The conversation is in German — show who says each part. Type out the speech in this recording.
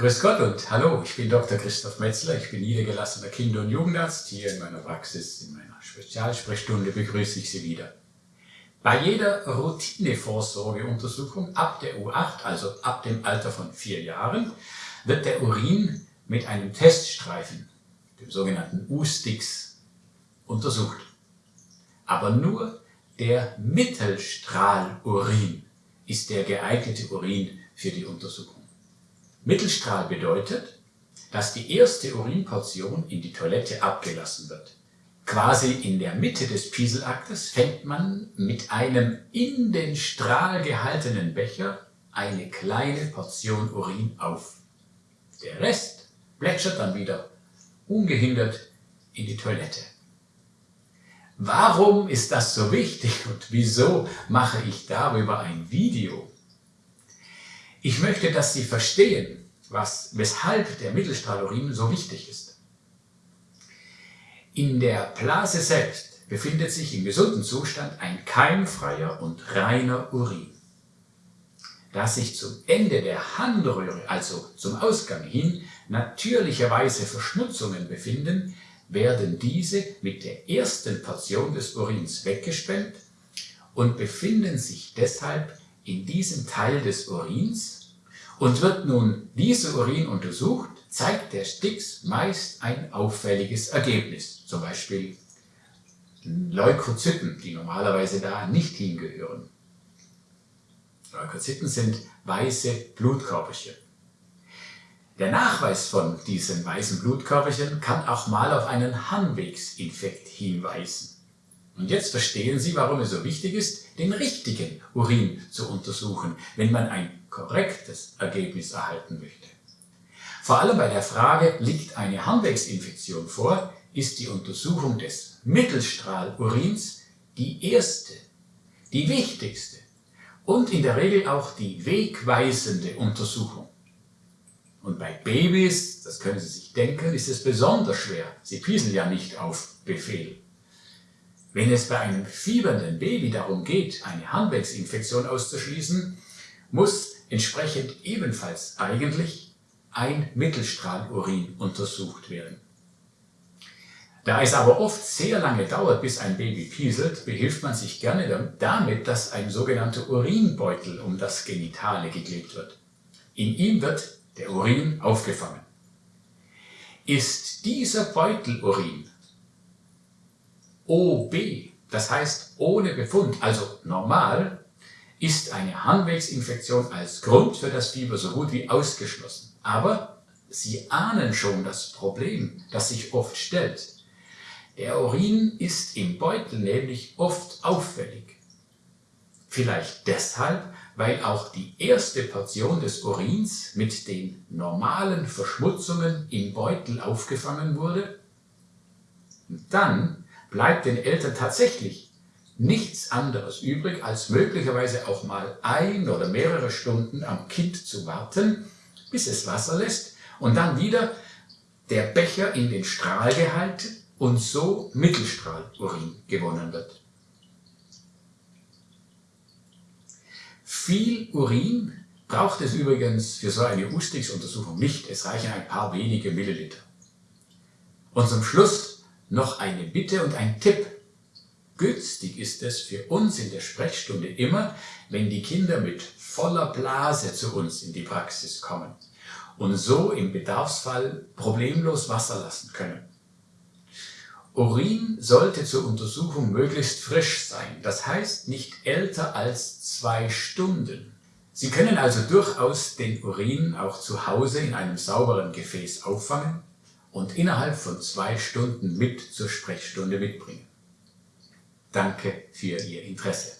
Speaker 1: Grüß Gott und hallo, ich bin Dr. Christoph Metzler, ich bin niedergelassener Kinder- und Jugendarzt. Hier in meiner Praxis, in meiner Spezialsprechstunde begrüße ich Sie wieder. Bei jeder Routinevorsorgeuntersuchung ab der U8, also ab dem Alter von vier Jahren, wird der Urin mit einem Teststreifen, dem sogenannten U-Sticks, untersucht. Aber nur der Mittelstrahlurin ist der geeignete Urin für die Untersuchung. Mittelstrahl bedeutet, dass die erste Urinportion in die Toilette abgelassen wird. Quasi in der Mitte des Pieselaktes fängt man mit einem in den Strahl gehaltenen Becher eine kleine Portion Urin auf. Der Rest plätschert dann wieder ungehindert in die Toilette. Warum ist das so wichtig und wieso mache ich darüber ein Video? Ich möchte, dass Sie verstehen, was, weshalb der Mittelstrahlurin so wichtig ist. In der Blase selbst befindet sich im gesunden Zustand ein keimfreier und reiner Urin. Da sich zum Ende der Harnröhre, also zum Ausgang hin, natürlicherweise Verschmutzungen befinden, werden diese mit der ersten Portion des Urins weggespennt und befinden sich deshalb in diesem Teil des Urins und wird nun dieser Urin untersucht, zeigt der Stix meist ein auffälliges Ergebnis, zum Beispiel Leukozyten, die normalerweise da nicht hingehören. Leukozyten sind weiße Blutkörperchen. Der Nachweis von diesen weißen Blutkörperchen kann auch mal auf einen Harnwegsinfekt hinweisen. Und jetzt verstehen Sie, warum es so wichtig ist, den richtigen Urin zu untersuchen, wenn man ein korrektes Ergebnis erhalten möchte. Vor allem bei der Frage, liegt eine Harnwegsinfektion vor, ist die Untersuchung des Mittelstrahlurins die erste, die wichtigste und in der Regel auch die wegweisende Untersuchung. Und bei Babys, das können Sie sich denken, ist es besonders schwer. Sie pieseln ja nicht auf Befehl. Wenn es bei einem fiebernden Baby darum geht, eine Harnwegsinfektion auszuschließen, muss entsprechend ebenfalls eigentlich ein Mittelstrahlurin untersucht werden. Da es aber oft sehr lange dauert, bis ein Baby pieselt, behilft man sich gerne damit, dass ein sogenannter Urinbeutel um das Genitale geklebt wird. In ihm wird der Urin aufgefangen. Ist dieser Beutelurin OB, das heißt ohne Befund, also normal, ist eine Harnwegsinfektion als Grund für das Fieber so gut wie ausgeschlossen. Aber Sie ahnen schon das Problem, das sich oft stellt. Der Urin ist im Beutel nämlich oft auffällig. Vielleicht deshalb, weil auch die erste Portion des Urins mit den normalen Verschmutzungen im Beutel aufgefangen wurde. Dann bleibt den Eltern tatsächlich nichts anderes übrig, als möglicherweise auch mal ein oder mehrere Stunden am Kind zu warten, bis es Wasser lässt und dann wieder der Becher in den Strahl gehalten und so Mittelstrahlurin gewonnen wird. Viel Urin braucht es übrigens für so eine Ustix-Untersuchung nicht, es reichen ein paar wenige Milliliter. Und zum Schluss noch eine Bitte und ein Tipp. Günstig ist es für uns in der Sprechstunde immer, wenn die Kinder mit voller Blase zu uns in die Praxis kommen und so im Bedarfsfall problemlos Wasser lassen können. Urin sollte zur Untersuchung möglichst frisch sein, das heißt nicht älter als zwei Stunden. Sie können also durchaus den Urin auch zu Hause in einem sauberen Gefäß auffangen und innerhalb von zwei Stunden mit zur Sprechstunde mitbringen. Danke für Ihr Interesse.